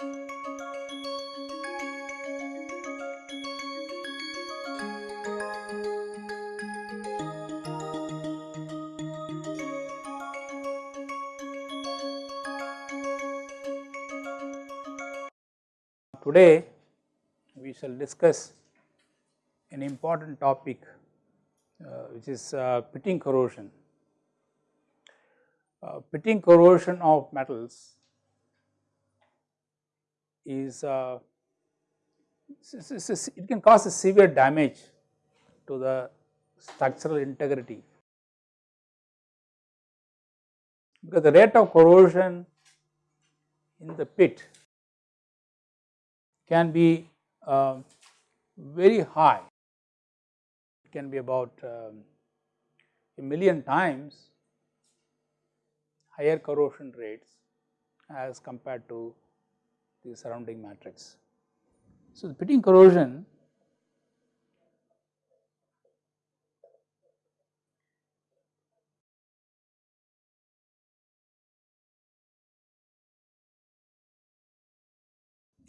Today we shall discuss an important topic uh, which is uh, pitting corrosion. Uh, pitting corrosion of metals is uh, it can cause a severe damage to the structural integrity. Because the rate of corrosion in the pit can be uh, very high, it can be about um, a million times higher corrosion rates as compared to the surrounding matrix. So, the pitting corrosion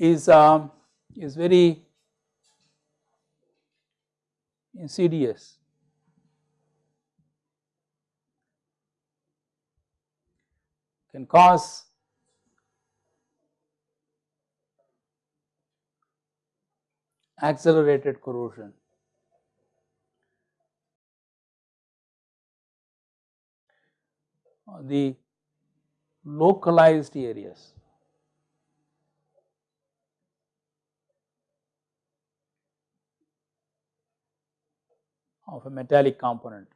is um, is very insidious. Can cause accelerated corrosion. The localized areas of a metallic component.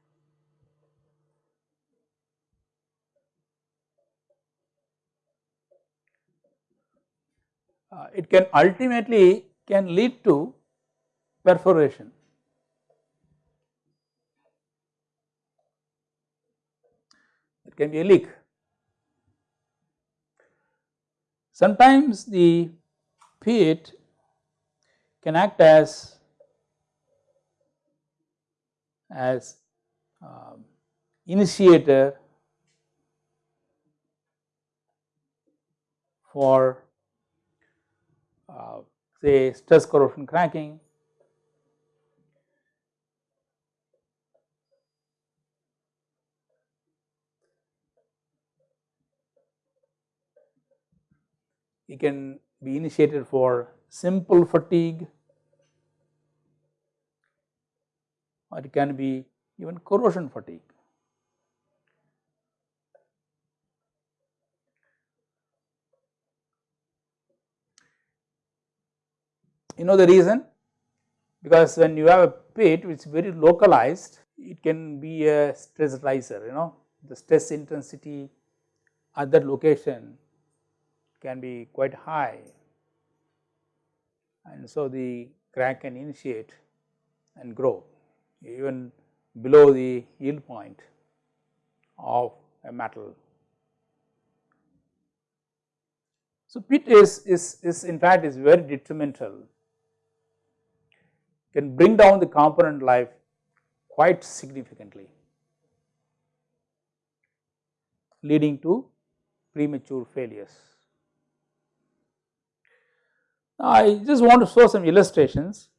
Uh, it can ultimately can lead to perforation. It can be a leak. Sometimes the pit can act as as um, initiator for uh, say stress corrosion cracking. It can be initiated for simple fatigue or it can be even corrosion fatigue. You know the reason? Because when you have a pit which is very localized, it can be a stress riser, you know, the stress intensity at that location can be quite high and so the crack can initiate and grow even below the yield point of a metal. So, pit is, is, is in fact is very detrimental, can bring down the component life quite significantly, leading to premature failures. Now, I just want to show some illustrations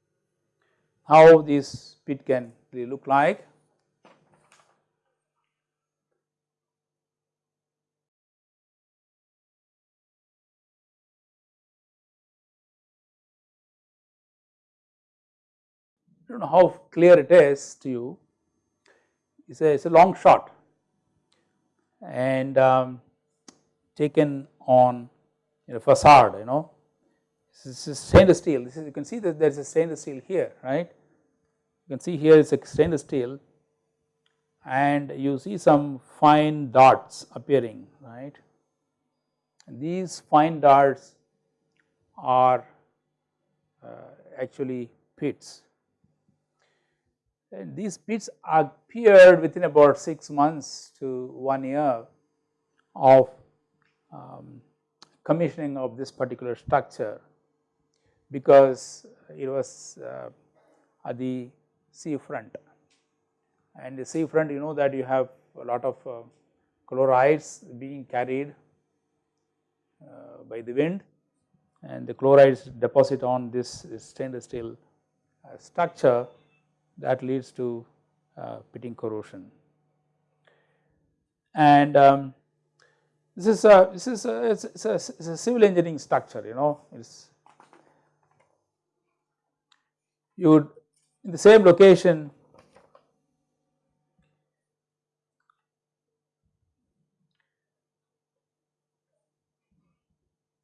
how this pit can really look like. I do not know how clear it is to you, it is a, it's a long shot. And um, taken on a facade you know. This is stainless steel. This is you can see that there is a stainless steel here right? You can see here is a stainless steel. And you see some fine dots appearing right. And these fine dots are uh, actually pits and these pits appeared within about 6 months to 1 year of um, commissioning of this particular structure because it was uh, at the sea front and the sea front you know that you have a lot of uh, chlorides being carried uh, by the wind. And the chlorides deposit on this, stainless steel uh, structure that leads to uh, pitting corrosion. And um, this is a this is a it's, it's, a it's a civil engineering structure you know it's you would in the same location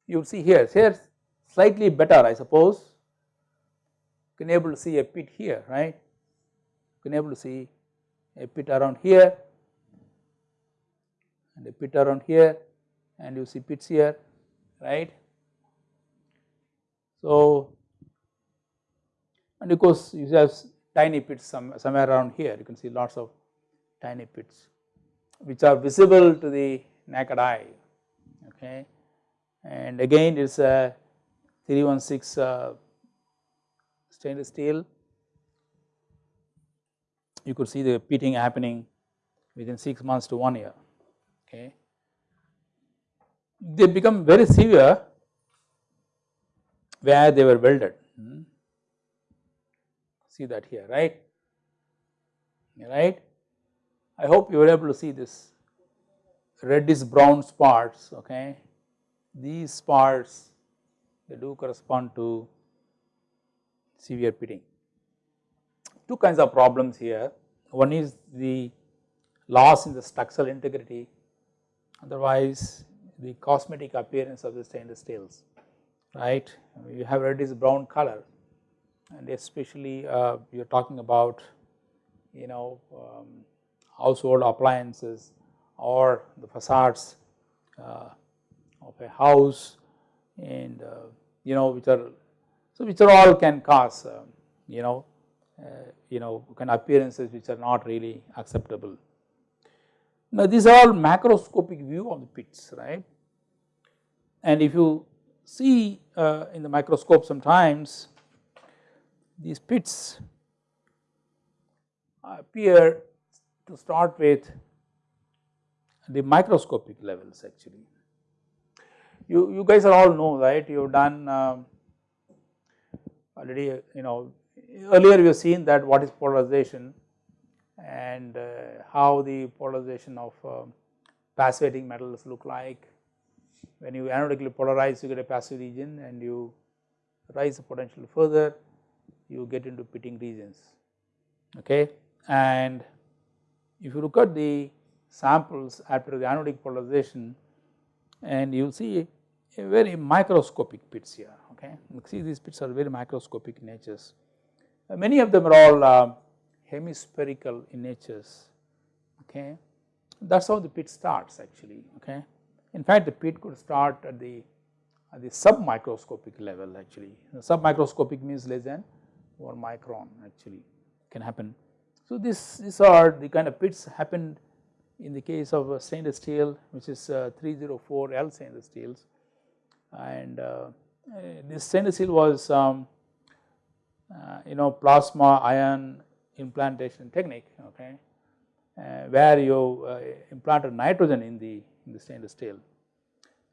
you see here here slightly better I suppose you can able to see a pit here right can able to see a pit around here and a pit around here and you see pits here right. So and of course you have tiny pits some, somewhere around here. You can see lots of tiny pits which are visible to the naked eye okay? And again it is a 316 uh, stainless steel you could see the pitting happening within 6 months to 1 year okay. They become very severe where they were welded, hmm. see that here right, right. I hope you were able to see this reddish brown spots okay. These spots they do correspond to severe pitting. Two kinds of problems here, one is the loss in the structural integrity otherwise the cosmetic appearance of the stainless steels right. You have reddish brown color and especially uh, you are talking about you know um, household appliances or the facades uh, of a house and uh, you know which are so which are all can cause uh, you know you know kind of appearances which are not really acceptable. Now these are all macroscopic view of the pits right and if you see uh, in the microscope sometimes these pits appear to start with the microscopic levels actually. You, you guys are all know right you have done um, already you know earlier we have seen that what is polarization and uh, how the polarization of uh, passivating metals look like. When you anodically polarize you get a passive region and you rise the potential further you get into pitting regions okay? And if you look at the samples after the anodic polarization and you see a very microscopic pits here okay? You see these pits are very microscopic natures many of them are all uh, hemispherical in natures okay that is how the pit starts actually okay. In fact the pit could start at the at the submicroscopic level actually submicroscopic means less than 1 micron actually can happen. So this these are the kind of pits happened in the case of stainless steel which is uh, 304L stainless steels and uh, uh, this stainless steel was um, uh, you know plasma ion implantation technique okay uh, where you uh, implanted nitrogen in the in the stainless steel.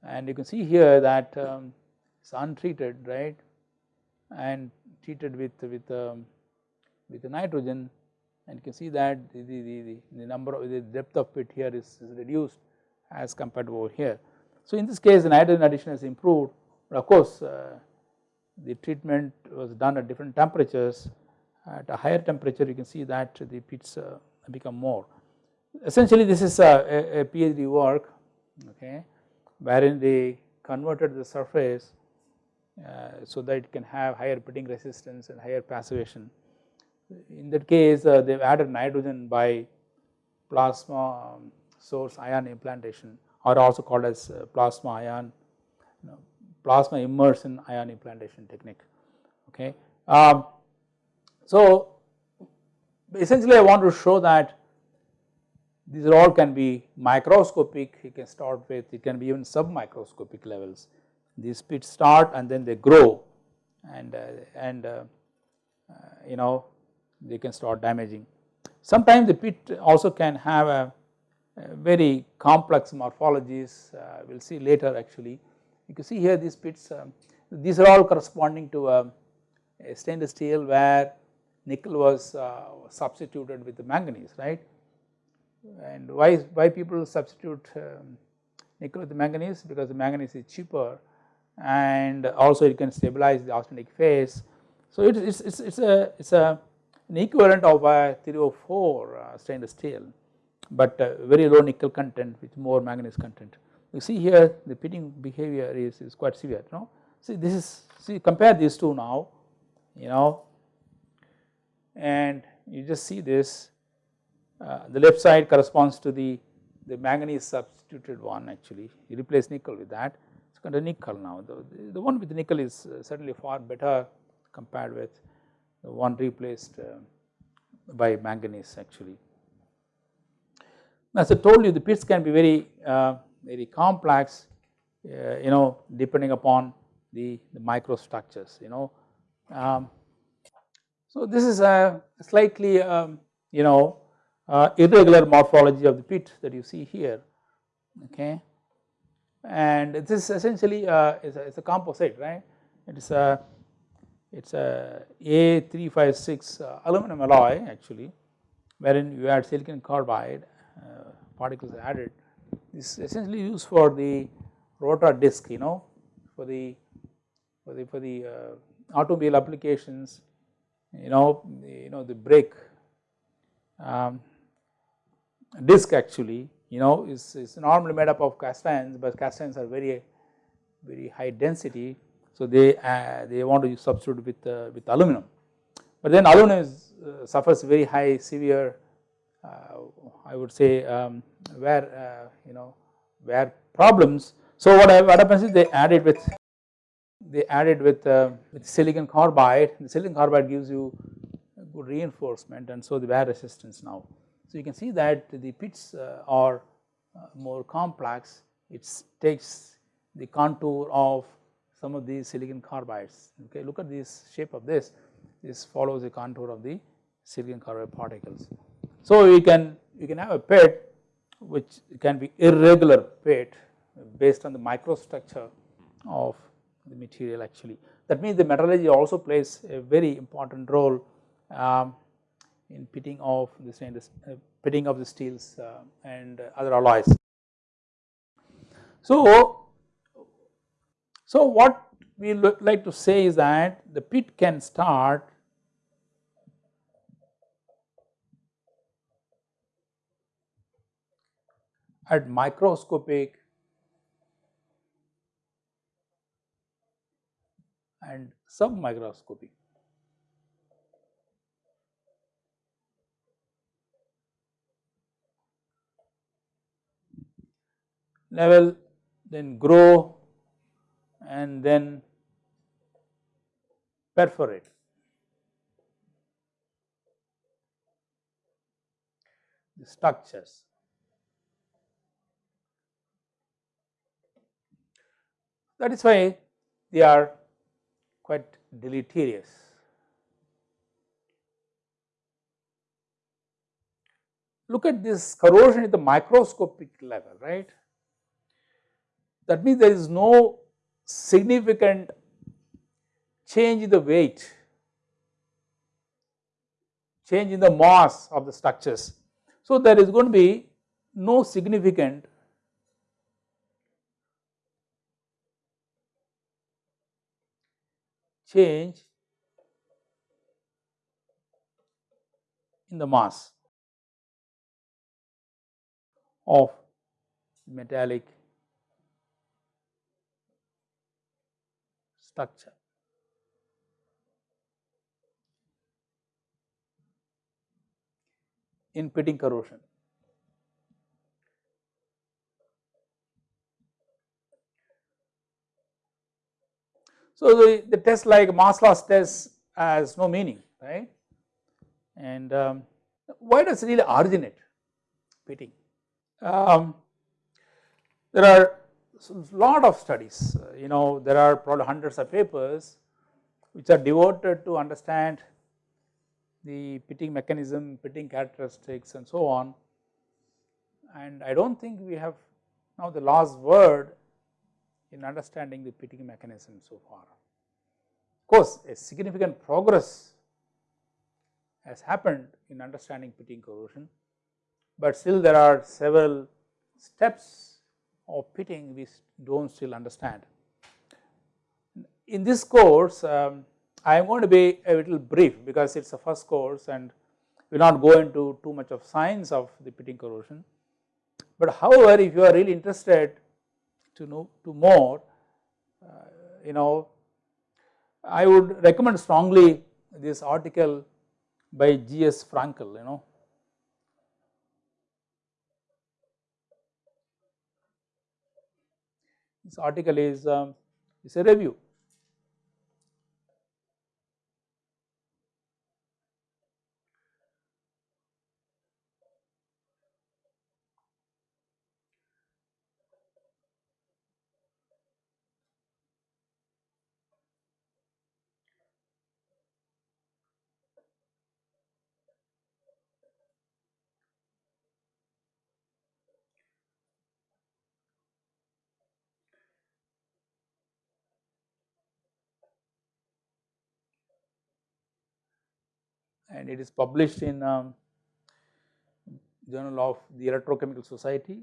And you can see here that um, it's untreated right and treated with with um, with the nitrogen. And you can see that the, the, the, the number of the depth of pit here is, is reduced as compared to over here. So in this case the nitrogen addition has improved. But of course uh, the treatment was done at different temperatures at a higher temperature you can see that the pits uh, become more. Essentially this is a, a, PhD work okay wherein they converted the surface uh, so that it can have higher pitting resistance and higher passivation. In that case uh, they have added nitrogen by plasma um, source ion implantation or also called as uh, plasma ion you know, plasma immersion ion implantation technique okay. Um, so essentially I want to show that these are all can be microscopic you can start with it can be even submicroscopic levels these pits start and then they grow and uh, and uh, uh, you know they can start damaging. Sometimes the pit also can have a, a very complex morphologies uh, we will see later actually you can see here these pits um, these are all corresponding to a, a stainless steel where nickel was uh, substituted with the manganese right and why why people substitute um, nickel with the manganese because the manganese is cheaper and also it can stabilize the austenitic phase. So it is it's, it's a it's a an equivalent of a 304 uh, stainless steel but uh, very low nickel content with more manganese content. You see here the pitting behavior is, is quite severe you know. See this is see compare these two now you know. And you just see this uh, the left side corresponds to the the manganese substituted one actually. You replace nickel with that. It is called a nickel now. The, the one with nickel is uh, certainly far better compared with the one replaced uh, by manganese actually. As I told you the pits can be very uh, very complex uh, you know depending upon the, the microstructures you know. Um, so this is a slightly um, you know uh, irregular morphology of the pit that you see here okay? And this is essentially uh, is a, it's a composite right? It is a it's a A356 uh, aluminum alloy actually wherein you add silicon carbide uh, particles added this is essentially used for the rotor disc you know for the for the for the uh, automobile applications you know the, you know the brake um, disc actually you know is, is normally made up of cast irons but cast irons are very very high density. So they uh, they want to substitute with uh, with aluminum. But then aluminum is, uh, suffers very high severe I would say um, wear uh, you know wear problems so what, I, what happens is they add it with they add it with, uh, with silicon carbide. The silicon carbide gives you good reinforcement and so the wear resistance now. So you can see that the pits are more complex. It takes the contour of some of these silicon carbides. Okay look at this shape of this. This follows the contour of the silicon carbide particles. So you can you can have a pit which can be irregular pit based on the microstructure of the material actually that means the metallurgy also plays a very important role um, in pitting of the stainless uh, pitting of the steels uh, and other alloys. So, so what we like to say is that the pit can start at microscopic and submicroscopic level then grow and then perforate. The structures. That is why they are quite deleterious. Look at this corrosion at the microscopic level, right. That means there is no significant change in the weight, change in the mass of the structures. So, there is going to be no significant change in the mass of metallic structure. in pitting corrosion. So, the, the test like mass loss test has no meaning right and um, why does it really originate pitting? Um, there are lot of studies you know there are probably hundreds of papers which are devoted to understand the pitting mechanism, pitting characteristics and so on and I do not think we have now the last word in understanding the pitting mechanism so far. Of course, a significant progress has happened in understanding pitting corrosion, but still there are several steps of pitting we do not still understand. In this course, um, I am going to be a little brief because it is the first course and we will not go into too much of science of the pitting corrosion. But however, if you are really interested to know to more, uh, you know, I would recommend strongly this article by G.S. Frankel, you know. This article is um, is a review and it is published in um, Journal of the Electrochemical Society.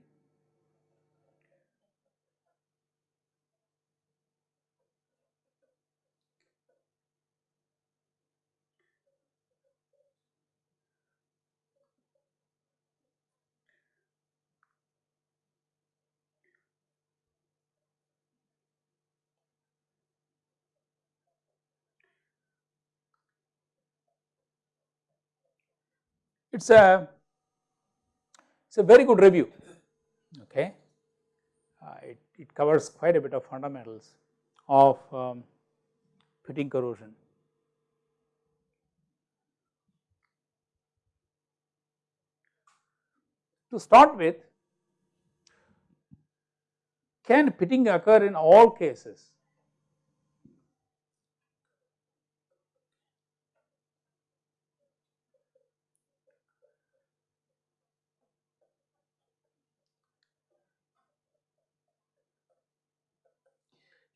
It is a it is a very good review okay. Uh, it, it covers quite a bit of fundamentals of um, pitting corrosion. To start with, can pitting occur in all cases?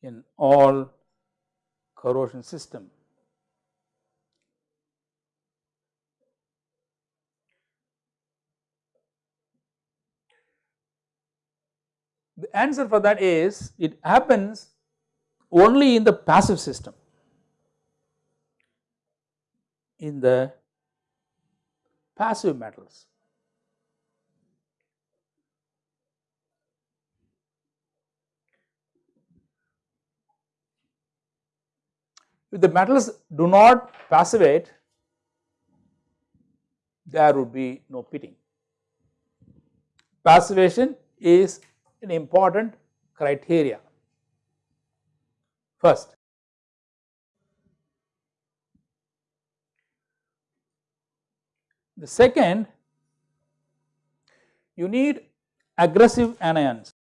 In all corrosion system. The answer for that is it happens only in the passive system. In the passive metals. If the metals do not passivate, there would be no pitting. Passivation is an important criteria. First, the second, you need aggressive anions.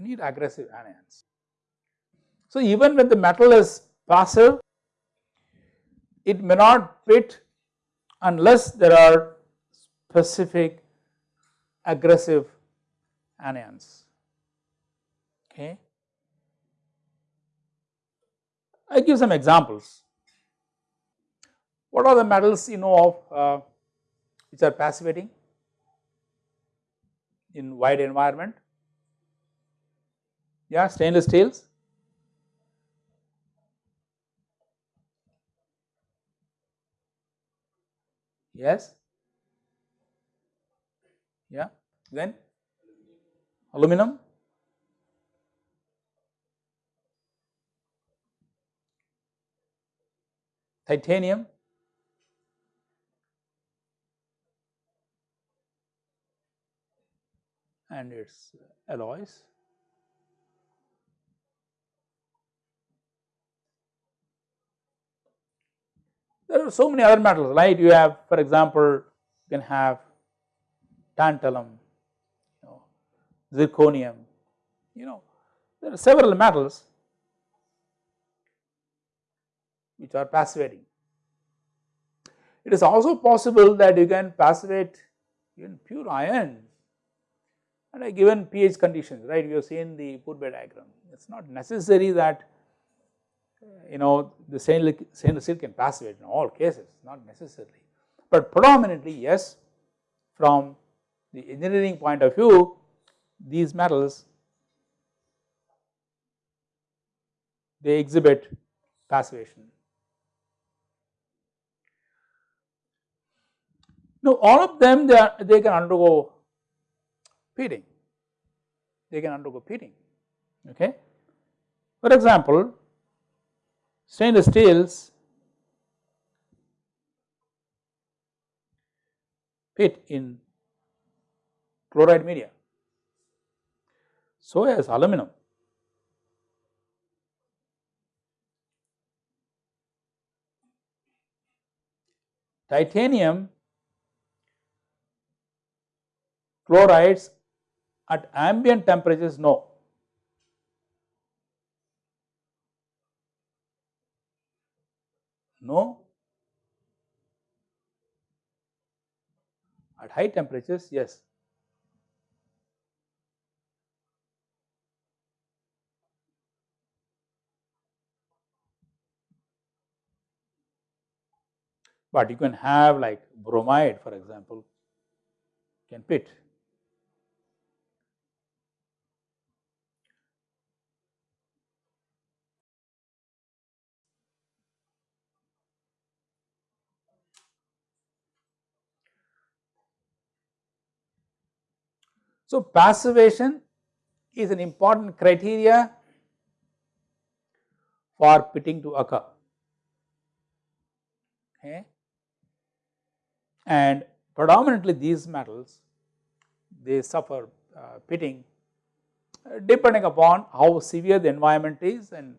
You need aggressive anions. So, even when the metal is passive, it may not pit unless there are specific aggressive anions. Okay. I give some examples. What are the metals you know of uh, which are passivating in wide environment? Yeah, stainless steels. Yes. Yeah. Then aluminum. Titanium. and its alloys. There are so many other metals, right? You have, for example, you can have tantalum, you know, zirconium, you know, there are several metals which are passivating. It is also possible that you can passivate even pure iron under a given pH conditions right we have seen the Pourbaix diagram. It is not necessary that you know the stainless, steel can passivate in all cases not necessarily, but predominantly yes from the engineering point of view these metals they exhibit passivation. Now all of them they, are, they can undergo pitting, they can undergo pitting okay. For example, stainless steels pit in chloride media, so as aluminum. Titanium chlorides at ambient temperatures no. No. At high temperatures yes. but you can have like bromide for example can pit. So, passivation is an important criteria for pitting to occur. Okay and predominantly these metals they suffer uh, pitting uh, depending upon how severe the environment is and,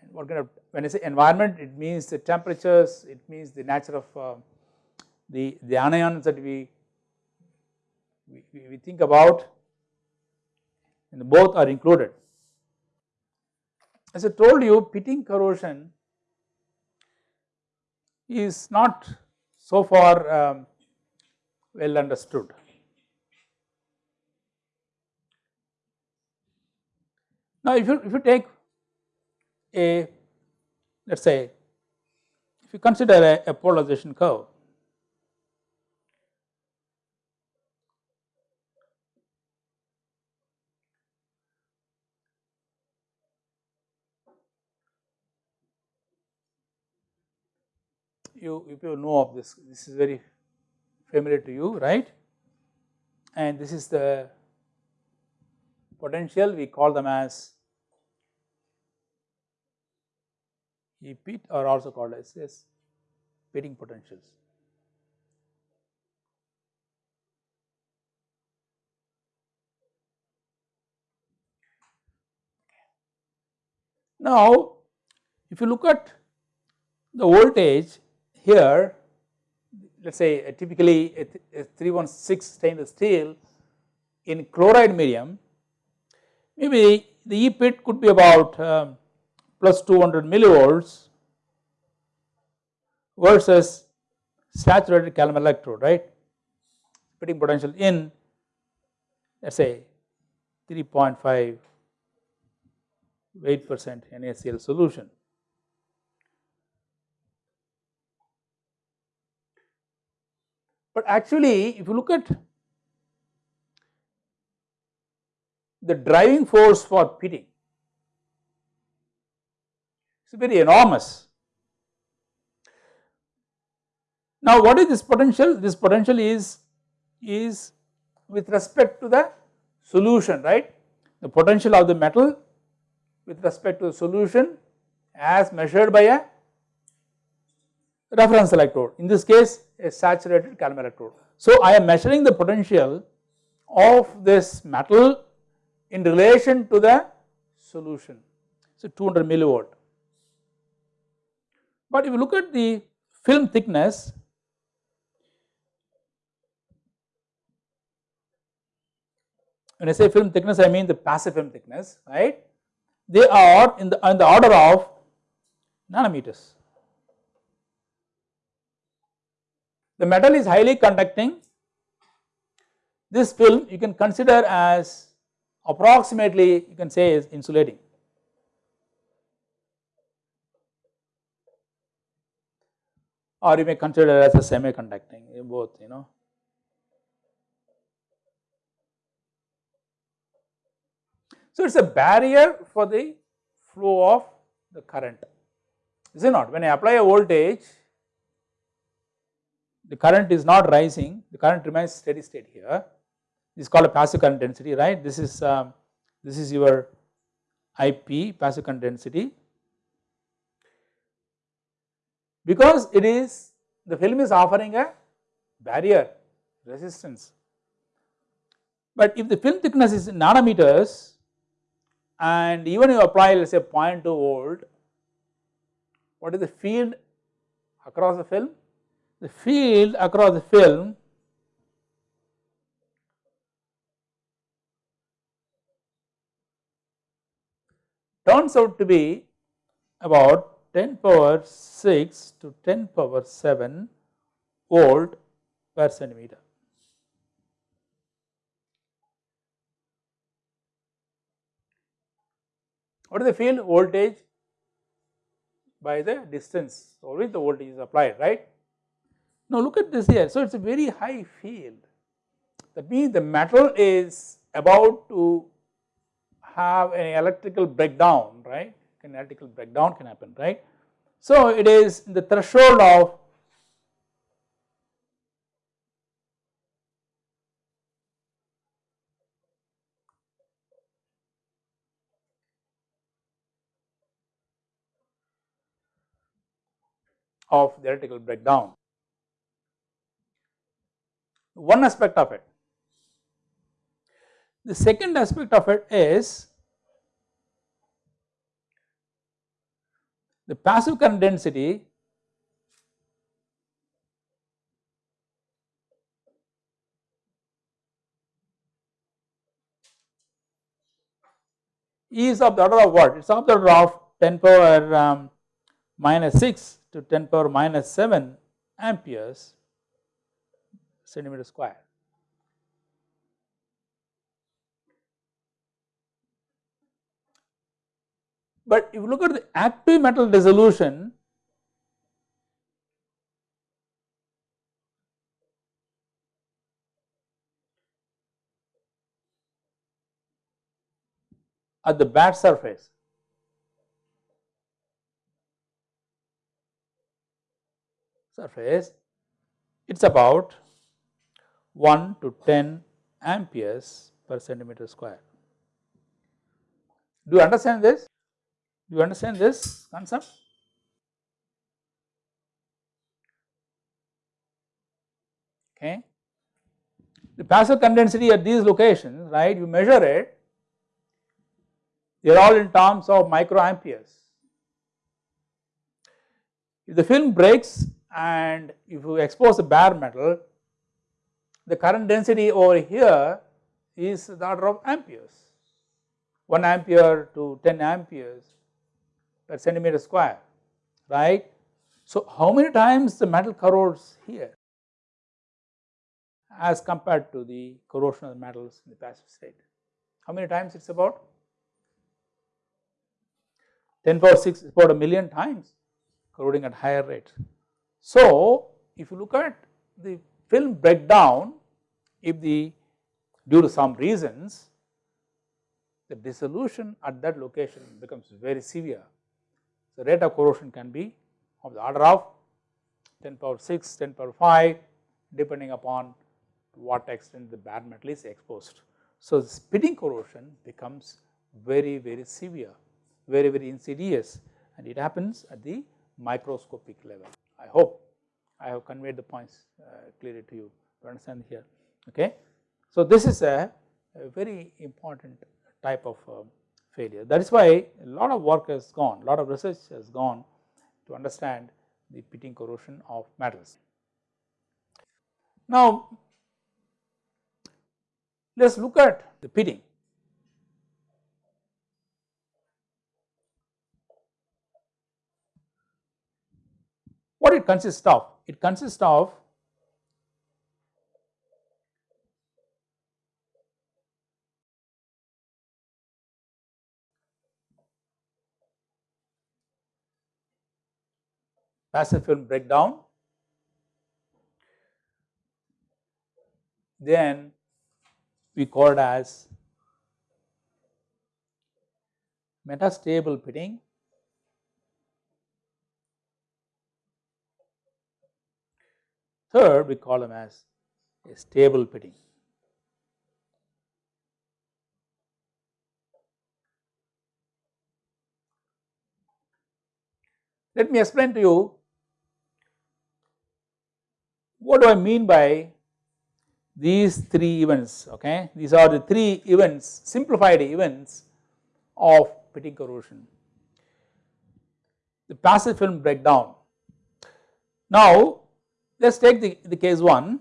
and, what kind of when I say environment it means the temperatures it means the nature of uh, the, the anions that we, we, we think about and both are included. As I told you pitting corrosion is not so far um, well understood. Now, if you if you take a let us say if you consider a, a polarization curve you if you know of this, this is very familiar to you, right? And this is the potential, we call them as E pit or also called as this pitting potentials. Now, if you look at the voltage here let us say typically a, a 316 stainless steel in chloride medium maybe the E pit could be about um, plus 200 millivolts versus saturated calomel electrode right pitting potential in let us say 3.5 8 percent NaCl solution. But actually if you look at the driving force for pitting, it is very enormous. Now what is this potential? This potential is, is with respect to the solution right, the potential of the metal with respect to the solution as measured by a reference electrode in this case a saturated calomel electrode. So I am measuring the potential of this metal in relation to the solution so 200 millivolt. But if you look at the film thickness when I say film thickness I mean the passive film thickness right they are in the, in the order of nanometers the metal is highly conducting this film you can consider as approximately you can say is insulating. or you may consider as a semi-conducting both you know. So, it is a barrier for the flow of the current is it not when I apply a voltage the current is not rising the current remains steady state here this is called a passive current density right this is um, this is your IP passive current density because it is the film is offering a barrier resistance. But if the film thickness is nanometers and even you apply let us say 0.2 volt, what is the field across the film? The field across the film turns out to be about 10 power 6 to 10 power 7 volt per centimeter. What is the field voltage by the distance always the voltage is applied right. Now look at this here so it is a very high field that means the metal is about to have an electrical breakdown right electrical breakdown can happen right. So, it is the threshold of of the electrical breakdown. One aspect of it. The second aspect of it is the passive current density is of the order of what? It is of the order of 10 power um, minus 6 to 10 power minus 7 amperes centimeter square. But if you look at the active metal dissolution, at the bad surface, surface it is about 1 to 10 amperes per centimeter square. Do you understand this? Do you understand this concept? Okay. The passive current density at these locations, right, you measure it, they are all in terms of microamperes. If the film breaks and if you expose a bare metal, the current density over here is the order of amperes, 1 ampere to 10 amperes per centimeter square, right. So, how many times the metal corrodes here as compared to the corrosion of the metals in the passive state? How many times it is about? 10 power 6 is about a million times corroding at higher rate. So, if you look at the film breakdown, if the due to some reasons the dissolution at that location becomes very severe the rate of corrosion can be of the order of 10 power 6, 10 power 5 depending upon what extent the bare metal is exposed. So, the pitting corrosion becomes very very severe, very very insidious and it happens at the microscopic level. I hope I have conveyed the points uh, clearly to you to understand here. Okay. So, this is a, a very important type of uh, failure. That is why a lot of work has gone, a lot of research has gone to understand the pitting corrosion of metals. Now, let us look at the pitting. What it consists of? It consists of passive film breakdown, then we call it as metastable pitting Third, we call them as a stable pitting. Let me explain to you what do I mean by these three events okay. These are the three events simplified events of pitting corrosion. The passive film breakdown. Now let us take the, the case 1.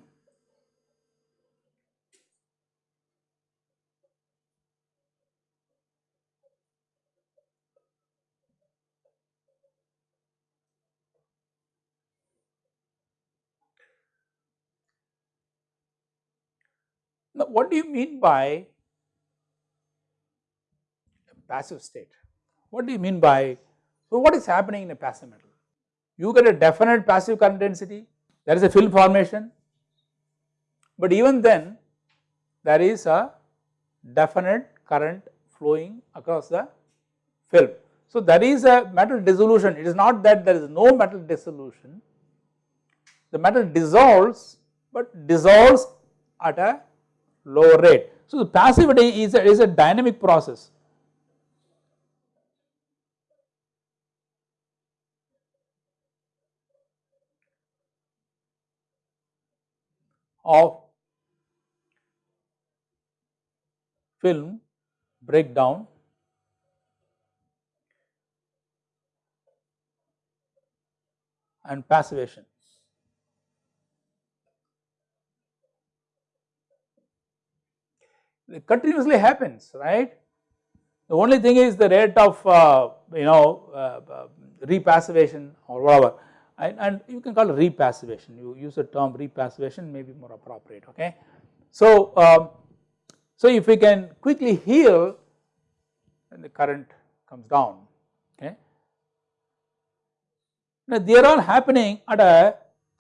Now, what do you mean by passive state? What do you mean by, so what is happening in a passive metal? You get a definite passive current density, there is a film formation, but even then there is a definite current flowing across the film. So, there is a metal dissolution, it is not that there is no metal dissolution, the metal dissolves, but dissolves at a lower rate. So, the passivity is a, is a dynamic process of film breakdown and passivation. It continuously happens, right. The only thing is the rate of uh, you know uh, uh, repassivation or whatever and, and you can call it repassivation, you use the term repassivation may be more appropriate okay. So, um, so if we can quickly heal then the current comes down okay. Now they are all happening at a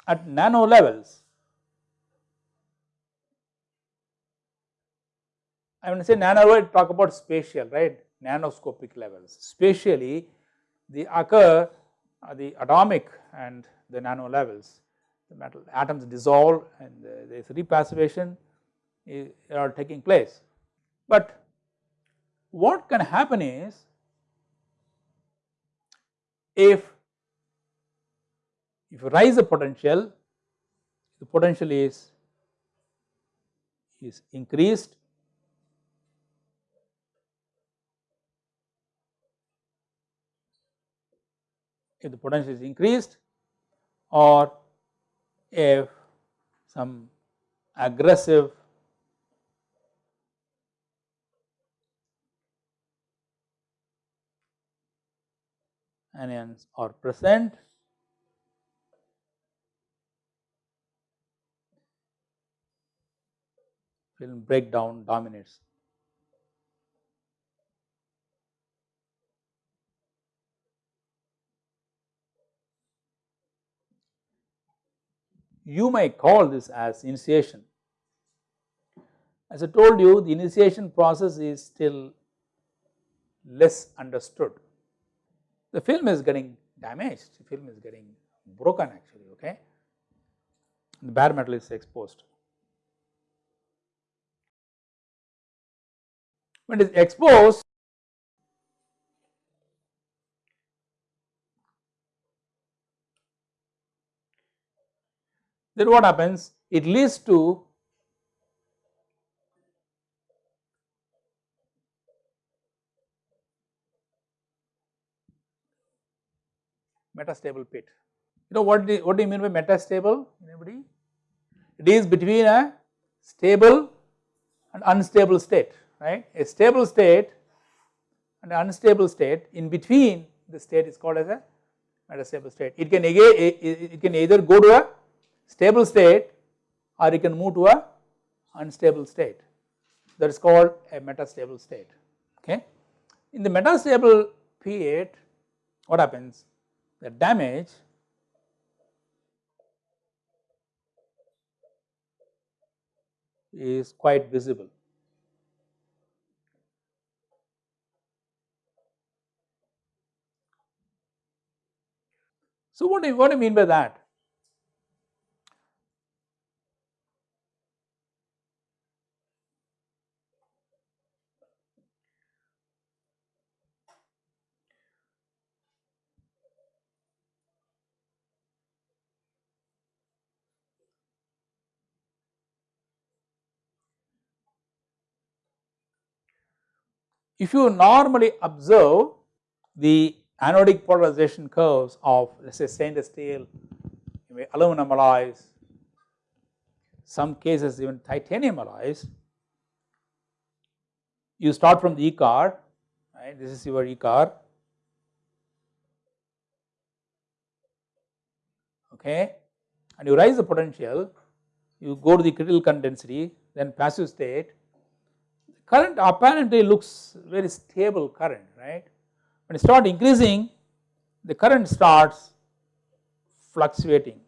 at nano levels. I when to say nano talk about spatial right nanoscopic levels spatially they occur uh, the atomic and the nano levels. The metal atoms dissolve and there is repassivation are taking place. But what can happen is if if you rise the potential, the potential is is increased if the potential is increased or if some aggressive anions are present film breakdown dominates you may call this as initiation. As I told you the initiation process is still less understood. The film is getting damaged, the film is getting broken actually okay, the bare metal is exposed. When it is exposed then what happens? It leads to metastable pit. You know what do, what do you mean by metastable? Anybody? It is between a stable and unstable state, right? A stable state and an unstable state in between the state is called as a metastable state. It can again it can either go to a stable state or you can move to a unstable state that is called a metastable state okay. In the metastable period what happens the damage is quite visible. So, what do, you, what do you mean by that? If you normally observe the anodic polarization curves of let us say stainless steel, aluminum alloys, some cases even titanium alloys, you start from the E corr, right, this is your E corr, okay, and you rise the potential, you go to the critical current density, then passive state, current apparently looks very stable current, right. When you start increasing, the current starts fluctuating.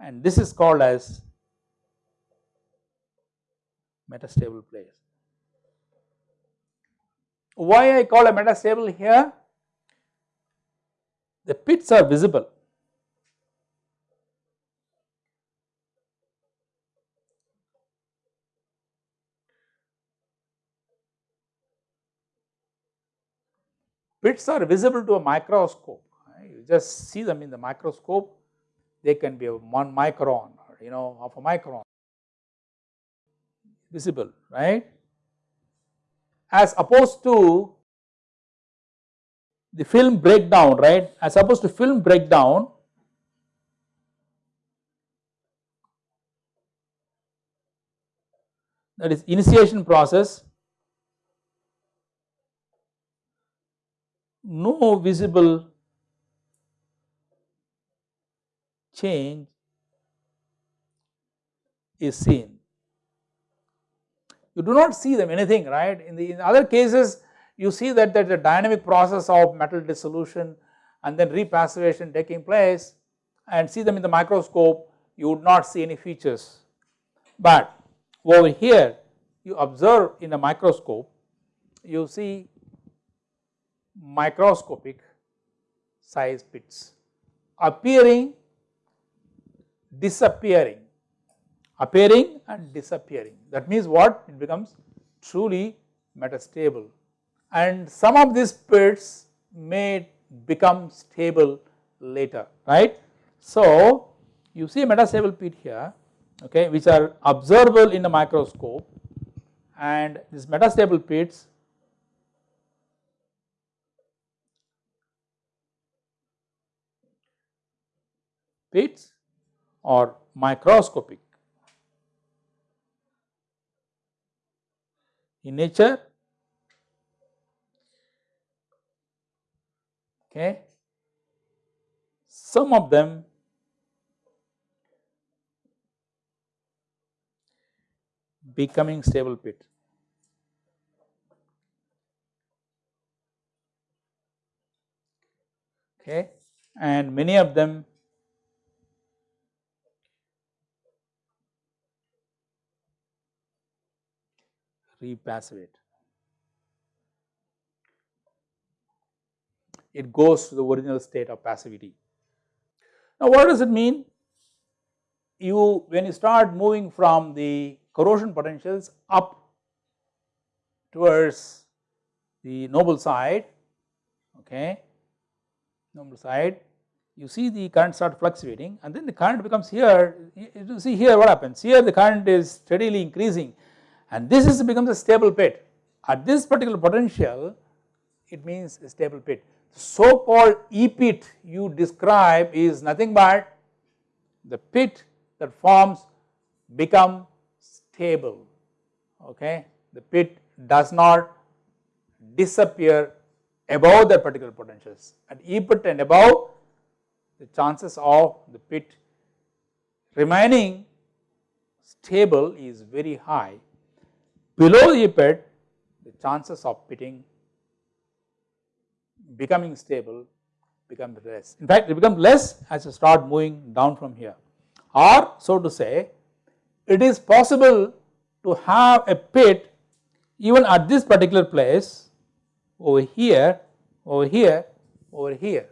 And this is called as metastable place. Why I call a metastable here? The pits are visible Pits are visible to a microscope, right? you just see them in the microscope, they can be one micron or you know of a micron visible, right. As opposed to the film breakdown, right, as opposed to film breakdown, that is initiation process no visible change is seen. You do not see them anything right in the in other cases you see that there is a dynamic process of metal dissolution and then repassivation taking place and see them in the microscope you would not see any features. But over here you observe in a microscope you see microscopic size pits appearing disappearing appearing and disappearing. That means what? It becomes truly metastable. And some of these pits may become stable later right. So you see metastable pit here okay which are observable in the microscope. And these metastable pits pits or microscopic. In nature, okay, some of them becoming stable pit. Okay, and many of them repassivate. It goes to the original state of passivity. Now what does it mean? You when you start moving from the corrosion potentials up towards the noble side, okay, noble side, you see the current start fluctuating and then the current becomes here, you see here what happens, here the current is steadily increasing and this is becomes a stable pit. At this particular potential it means a stable pit. So called E pit you describe is nothing but the pit that forms become stable okay. The pit does not disappear above that particular potentials. At E pit and above the chances of the pit remaining stable is very high Below the pit the chances of pitting becoming stable become less. In fact, it becomes less as you start moving down from here or so to say it is possible to have a pit even at this particular place over here, over here, over here.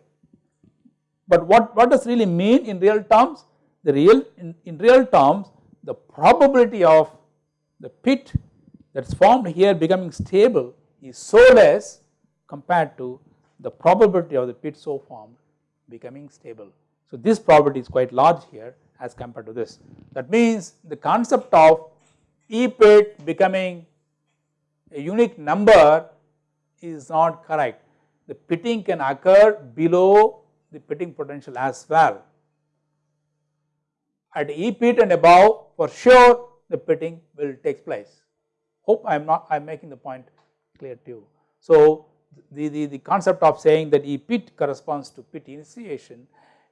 But what, what does really mean in real terms? The real in, in real terms the probability of the pit that is formed here becoming stable is so less compared to the probability of the pit so formed becoming stable. So this probability is quite large here as compared to this. That means the concept of E pit becoming a unique number is not correct. The pitting can occur below the pitting potential as well. At E pit and above for sure the pitting will take place. Hope I am not I am making the point clear to you. So the, the, the concept of saying that E pit corresponds to pit initiation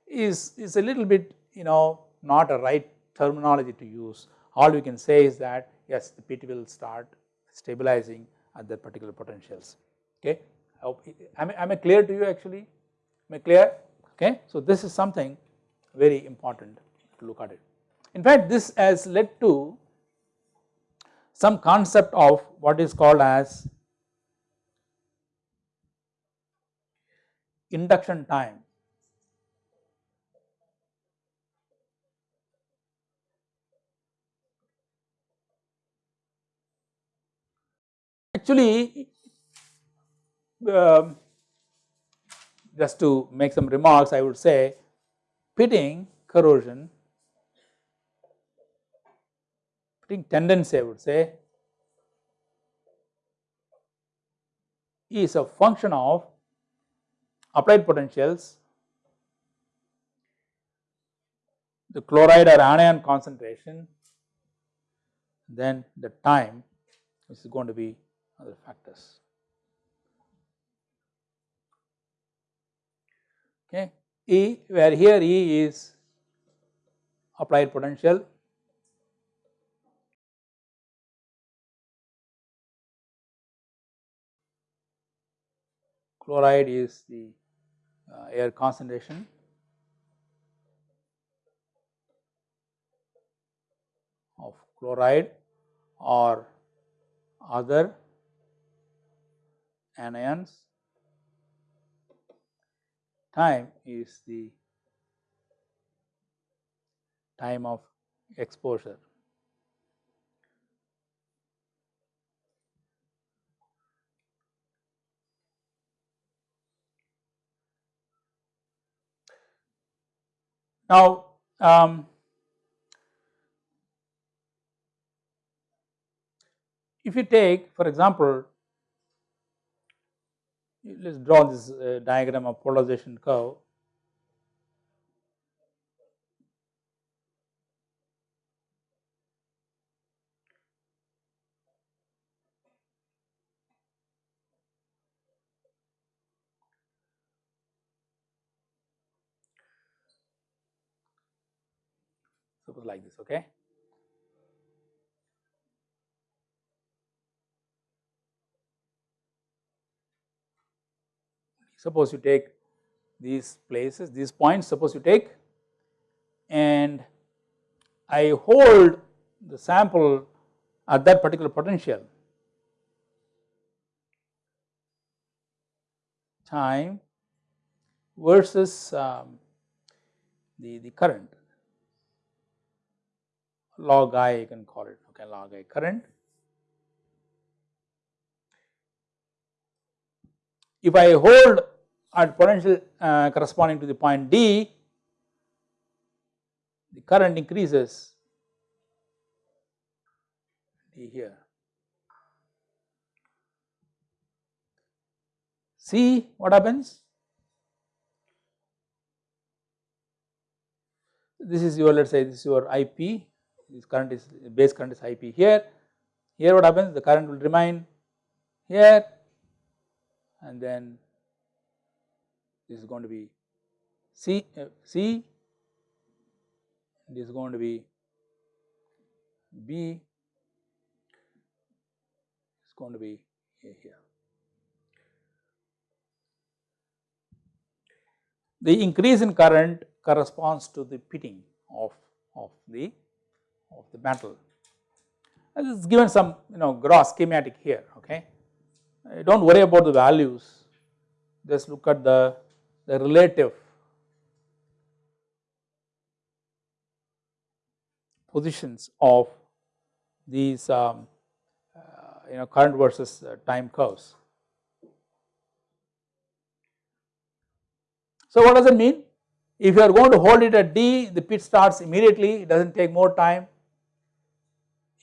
is, is a little bit you know not a right terminology to use. All we can say is that yes the pit will start stabilizing at that particular potentials okay. I hope, am I clear to you actually? Am I clear? Okay. So this is something very important to look at it. In fact this has led to some concept of what is called as induction time. Actually um, just to make some remarks I would say pitting corrosion, tendency I would say is a function of applied potentials, the chloride or anion concentration, then the time which is going to be other factors. Okay. E where here E is applied potential chloride is the uh, air concentration. of chloride or other anions time is the time of exposure. Now, um, if you take for example, let us draw this uh, diagram of polarization curve. Suppose like this, okay. Suppose you take these places, these points, suppose you take and I hold the sample at that particular potential time versus um, the, the current log I you can call it okay log I current If I hold at potential uh, corresponding to the point D, the current increases D here. See what happens? This is your let us say this is your IP, this current is base current is IP here. Here what happens? The current will remain here and then this is going to be C, uh, C this is going to be B it's going to be here. the increase in current corresponds to the pitting of, of the of the metal. This is given some you know gross schematic here okay. Uh, do not worry about the values just look at the, the relative positions of these um, uh, you know current versus uh, time curves. So what does it mean? If you are going to hold it at D, the pit starts immediately, it does not take more time.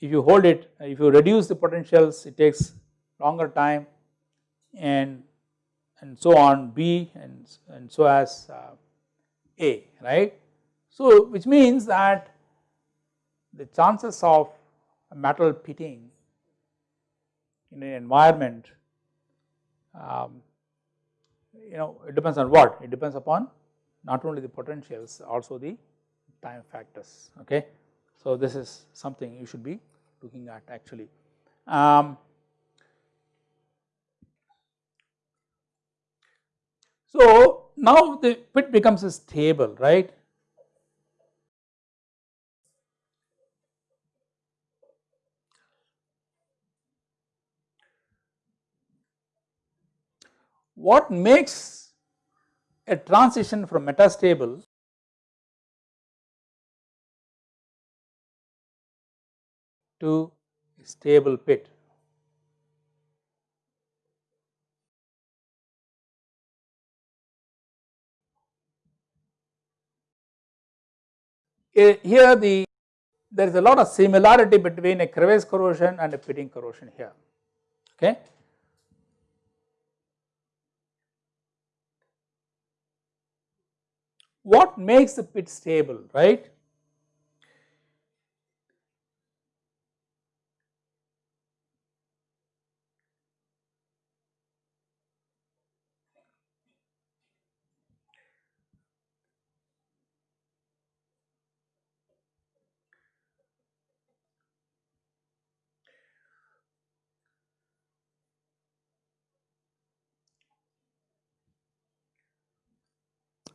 If you hold it, if you reduce the potentials, it takes longer time and and so on B and, and so as uh, A, right. So which means that the chances of metal pitting in an environment um, you know it depends on what it depends upon not only the potentials also the time factors okay. So this is something you should be looking at actually. Um, so now the pit becomes stable right what makes a transition from metastable to stable pit. Eh, here the there is a lot of similarity between a crevice corrosion and a pitting corrosion here okay. what makes the pit stable, right?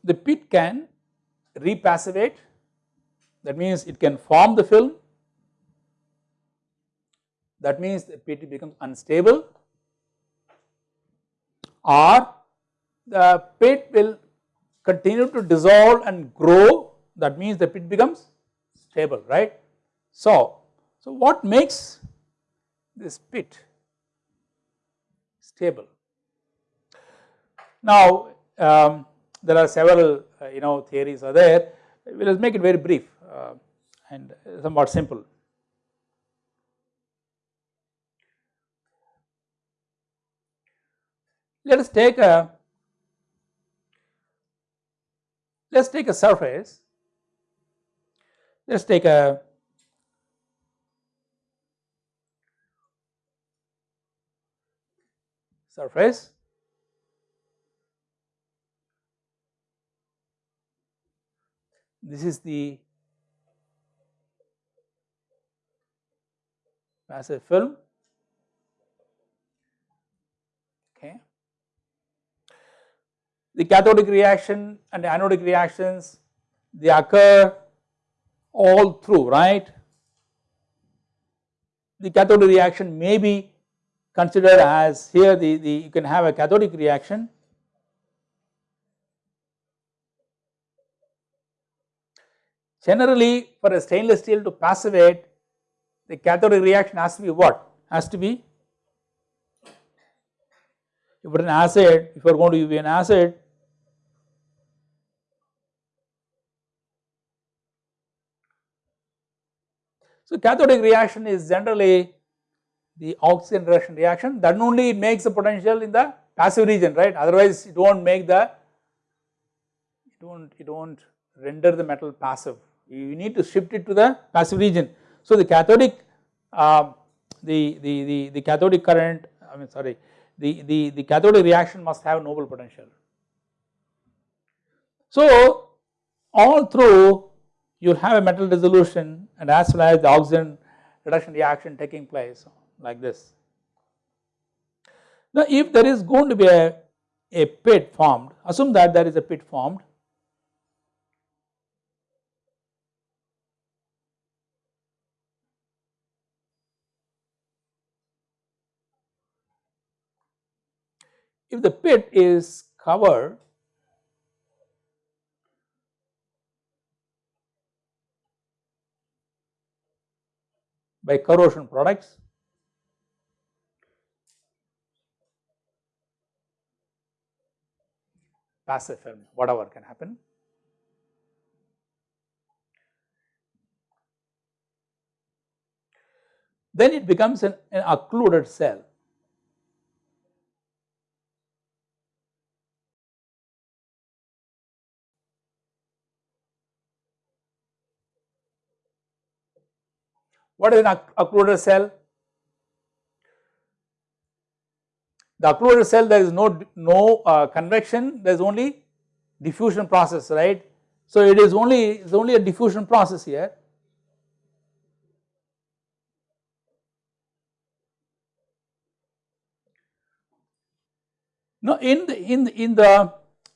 The pit can repassivate that means it can form the film that means the pit becomes unstable or the pit will continue to dissolve and grow that means the pit becomes stable right. So, so what makes this pit stable? Now um, there are several uh, you know theories are there, we will make it very brief uh, and somewhat simple. Let us take a let us take a surface, let us take a surface this is the passive film okay. The cathodic reaction and anodic reactions they occur all through right. The cathodic reaction may be considered as here the, the you can have a cathodic reaction Generally for a stainless steel to passivate the cathodic reaction has to be what? Has to be if it is an acid, if you are going to be an acid So cathodic reaction is generally the oxygen reduction reaction. That only it makes the potential in the passive region right? Otherwise it will not make the it will not it will not render the metal passive you need to shift it to the passive region. So the cathodic uh, the, the, the, the cathodic current I mean sorry the, the, the cathodic reaction must have noble potential. So all through you have a metal dissolution and as well as the oxygen reduction reaction taking place like this. Now if there is going to be a, a pit formed assume that there is a pit formed if the pit is covered by corrosion products passive film whatever can happen then it becomes an, an occluded cell. What is an occluded cell? The occluded cell there is no, no uh, convection there is only diffusion process right. So it is only it is only a diffusion process here Now, in the in the in the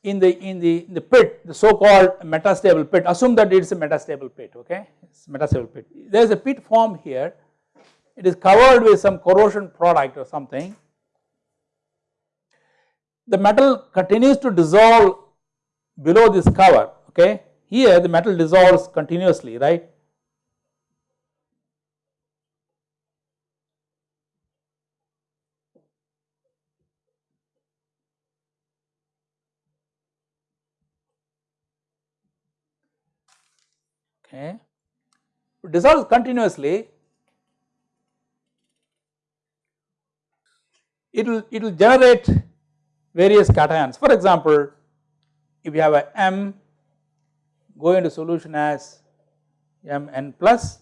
in the in the, in the pit, the so called metastable pit, assume that it is a metastable pit, okay, it's metastable pit. There is a pit formed here, it is covered with some corrosion product or something. The metal continues to dissolve below this cover, okay. Here the metal dissolves continuously, right. Okay, dissolves continuously, it will it will generate various cations. For example, if you have a M go into solution as Mn plus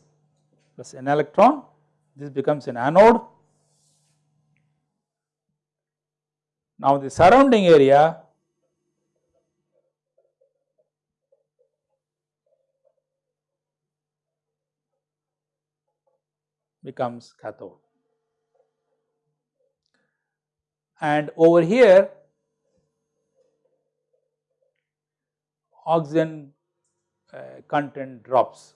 plus an electron, this becomes an anode. Now the surrounding area becomes cathode. And over here oxygen uh, content drops.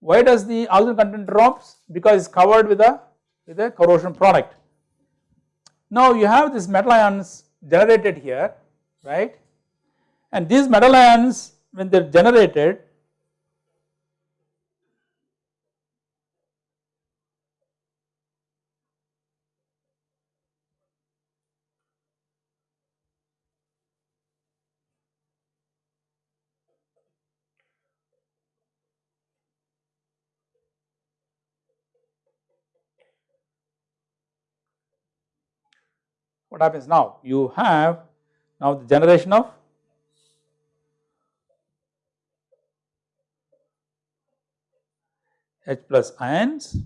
Why does the oxygen content drops? Because it is covered with a with a corrosion product. Now you have these metal ions generated here, right? And these metal ions when they are generated what happens now? You have now the generation of H plus ions.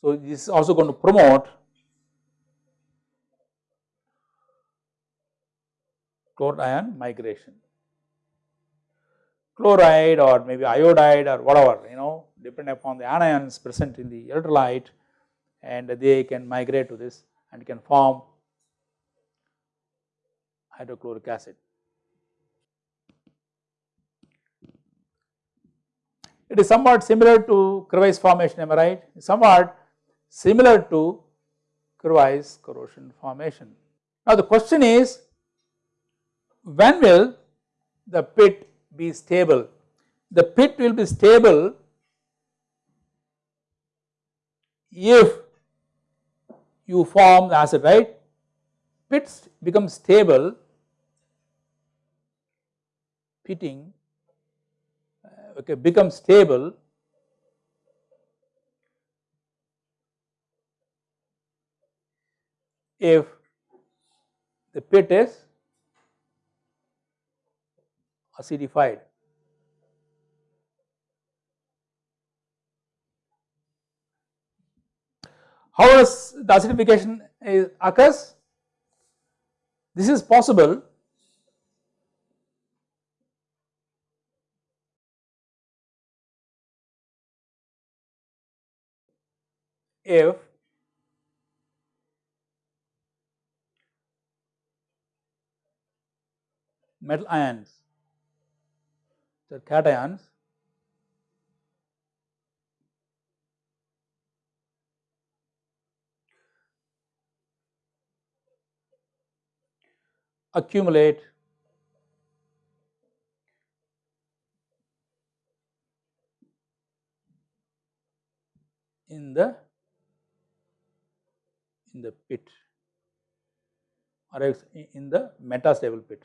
So, this is also going to promote chloride ion migration. Chloride or maybe iodide or whatever you know depending upon the anions present in the electrolyte and they can migrate to this and can form hydrochloric acid. It is somewhat similar to Crevice formation, am I right? Somewhat similar to Crevice corrosion formation. Now the question is, when will the pit be stable? The pit will be stable if you form the acid right pits become stable pitting uh, okay become stable if the pit is acidified How does the acidification occurs? This is possible if metal ions, the cations accumulate in the in the pit or in the metastable pit.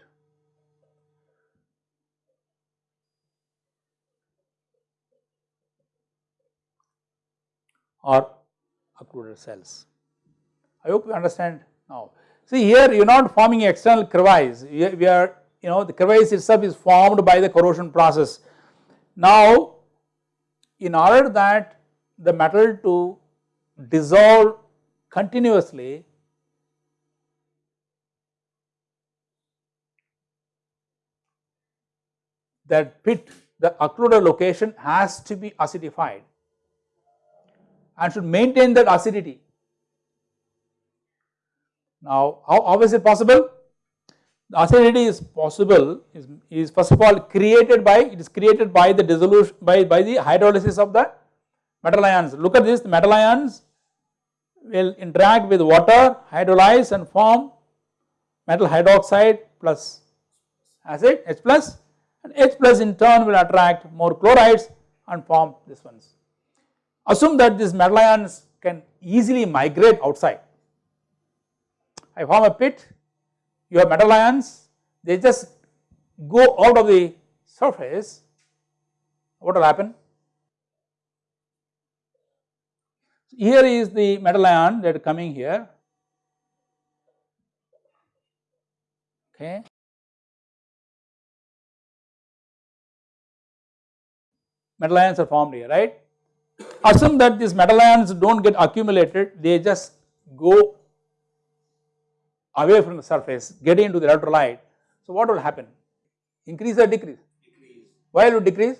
or occluded cells. I hope you understand now. See here you are not forming external crevice, we are you know the crevice itself is formed by the corrosion process. Now in order that the metal to dissolve continuously that pit the occluded location has to be acidified and should maintain that acidity. Now how, how is it possible? The acidity is possible is, is first of all created by it is created by the dissolution by, by the hydrolysis of the metal ions. Look at this the metal ions will interact with water hydrolyze and form metal hydroxide plus acid H plus and H plus in turn will attract more chlorides and form this ones. Assume that these metal ions can easily migrate outside. I form a pit, you have metal ions, they just go out of the surface, what will happen? Here is the metal ion that coming here, okay. Metal ions are formed here, right assume that these metal ions do not get accumulated, they just go away from the surface, getting into the electrolyte. So what will happen? Increase or decrease? Decrease. Why will it decrease?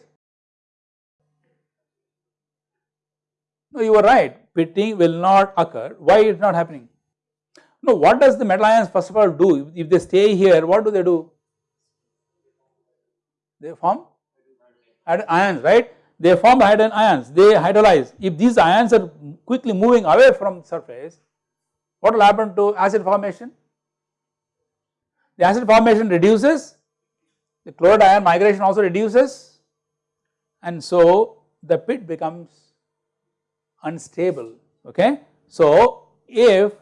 No, you are right, pitting will not occur. Why it is not happening? No, what does the metal ions first of all do? If they stay here, what do they do? They form ions, right? they form hydrogen ions, they hydrolyze. If these ions are quickly moving away from surface, what will happen to acid formation? The acid formation reduces, the chloride ion migration also reduces and so the pit becomes unstable, okay. So if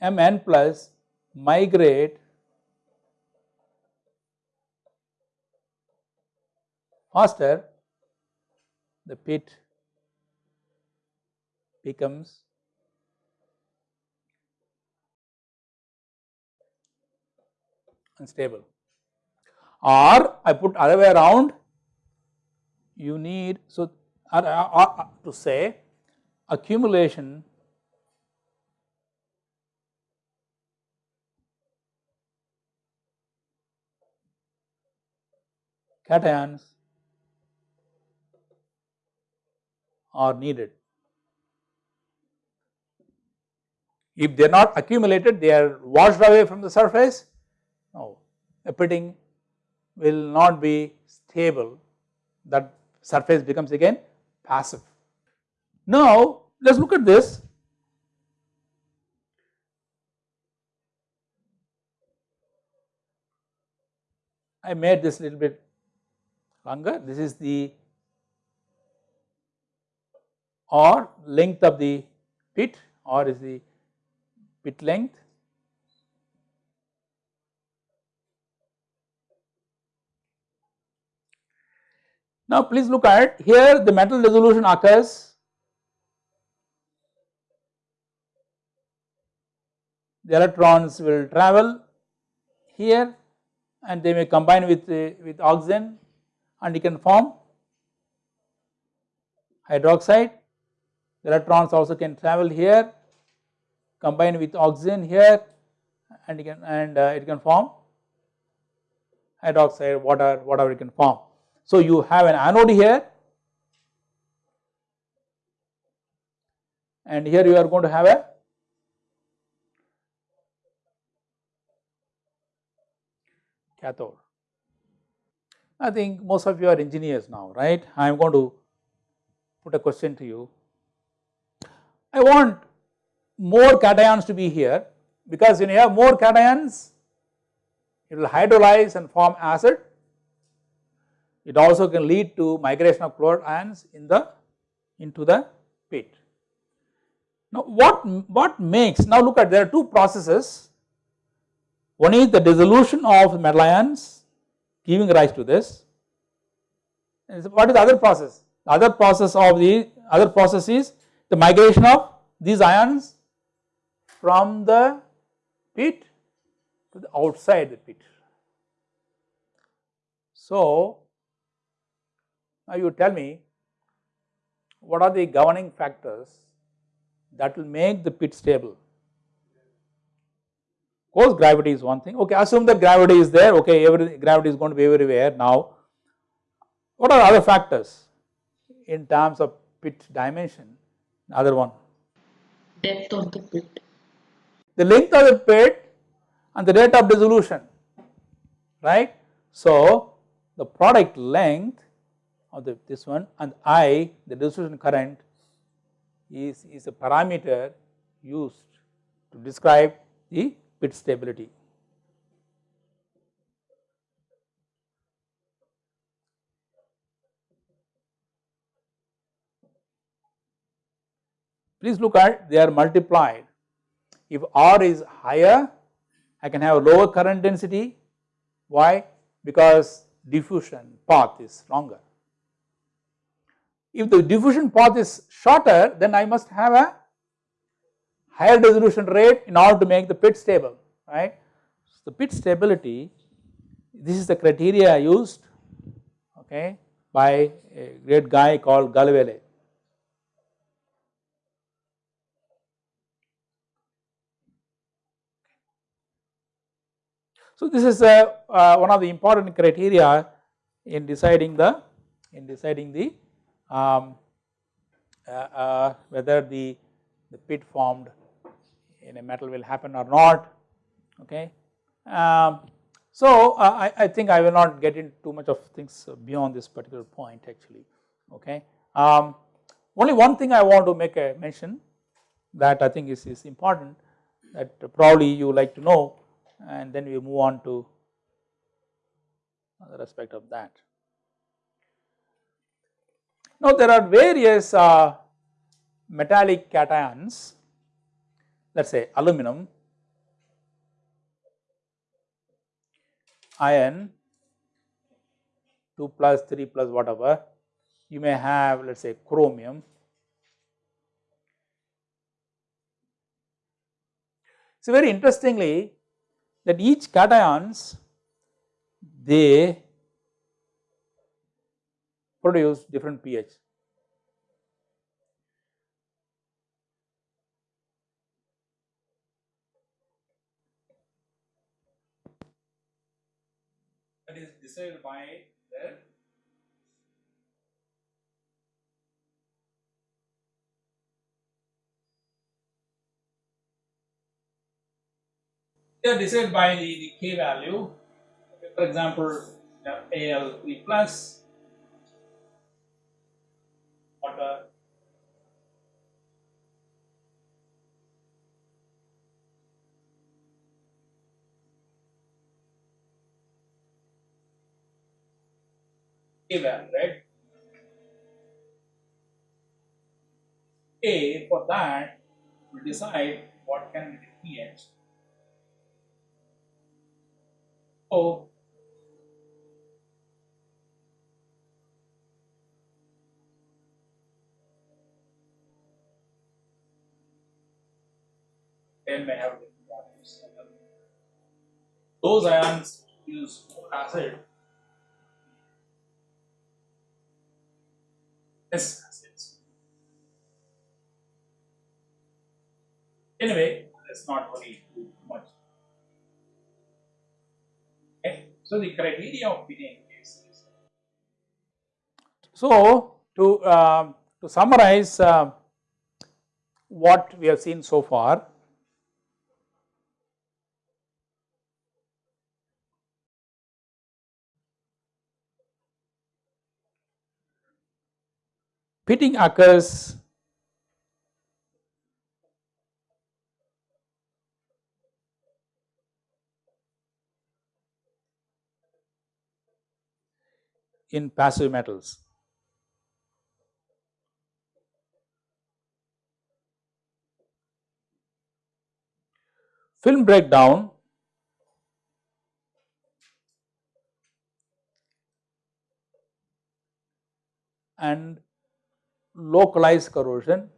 Mn plus migrate faster the pit becomes unstable or I put other way around you need so or, or, or to say accumulation cations are needed. If they are not accumulated, they are washed away from the surface, pitting will not be stable, that surface becomes again passive. Now, let us look at this. I made this little bit longer, this is the or length of the pit or is the pit length. Now please look at here the metal dissolution occurs the electrons will travel here and they may combine with, uh, with oxygen and you can form hydroxide the electrons also can travel here combine with oxygen here and it can and uh, it can form hydroxide water whatever it can form. So you have an anode here and here you are going to have a cathode. I think most of you are engineers now right I am going to put a question to you I want more cations to be here because when you have more cations it will hydrolyze and form acid. It also can lead to migration of chloride ions in the into the pit. Now what, what makes, now look at there are two processes. One is the dissolution of metal ions giving rise to this. What is the other process? The other process of the other process is the migration of these ions from the pit to the outside the pit. So, now you tell me what are the governing factors that will make the pit stable. Of course, gravity is one thing. Okay, assume that gravity is there. Okay, every gravity is going to be everywhere. Now, what are other factors in terms of pit dimension? Other one. Depth of the pit. The length of the pit and the rate of dissolution, right? So, the product length of the, this one and I, the dissolution current is, is a parameter used to describe the pit stability. Please look at they are multiplied. If R is higher, I can have a lower current density. Why? Because diffusion path is longer. If the diffusion path is shorter, then I must have a higher dissolution rate in order to make the pit stable, right. So, the pit stability, this is the criteria used okay, by a great guy called Galvele. So, this is a, uh, one of the important criteria in deciding the in deciding the um, uh, uh, whether the, the pit formed in a metal will happen or not okay. Um, so uh, I, I think I will not get into too much of things beyond this particular point actually okay. Um, only one thing I want to make a mention that I think is, is important that probably you like to know and then we move on to other aspect of that. Now there are various uh, metallic cations let us say aluminum, iron 2 plus 3 plus whatever you may have let us say chromium. So very interestingly that each cations they produce different pH. That is decided by the they are decided by the, the K value. For example, Al3 plus water. Given right? A for that will decide what can be the pH so then may have different values. Those ions use acid, acids. Anyway, let's not worry too much. Okay. So the criteria of pitting is, so to um, to summarize uh, what we have seen so far pitting occurs in passive metals. Film breakdown and localized corrosion.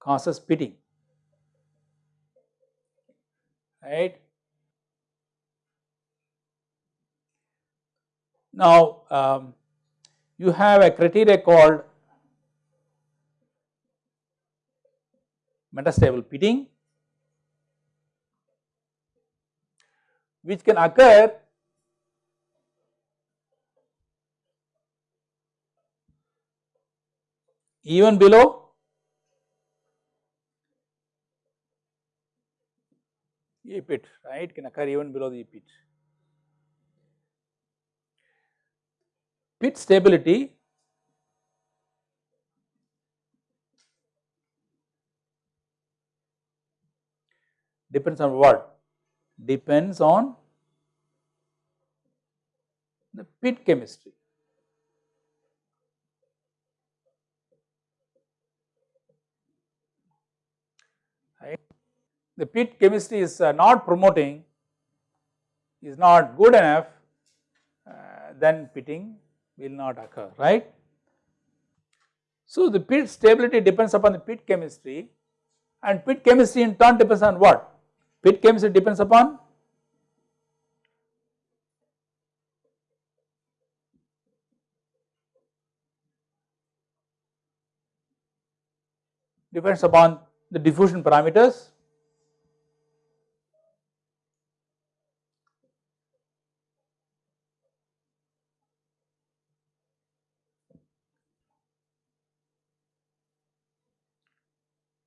Causes pitting. Right. Now, um, you have a criteria called metastable pitting which can occur even below E pit right can occur even below the pit. Pit stability depends on what? Depends on the pit chemistry. Right. The pit chemistry is uh, not promoting, is not good enough, uh, then pitting will not occur, right. So, the pit stability depends upon the pit chemistry and pit chemistry in turn depends on what? Pit chemistry depends upon depends upon the diffusion parameters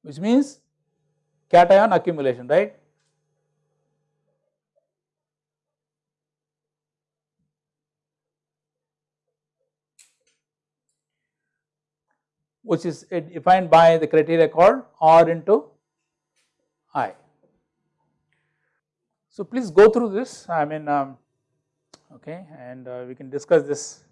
which means cation accumulation right. Which is defined by the criteria called R into I. So, please go through this I mean um, okay and uh, we can discuss this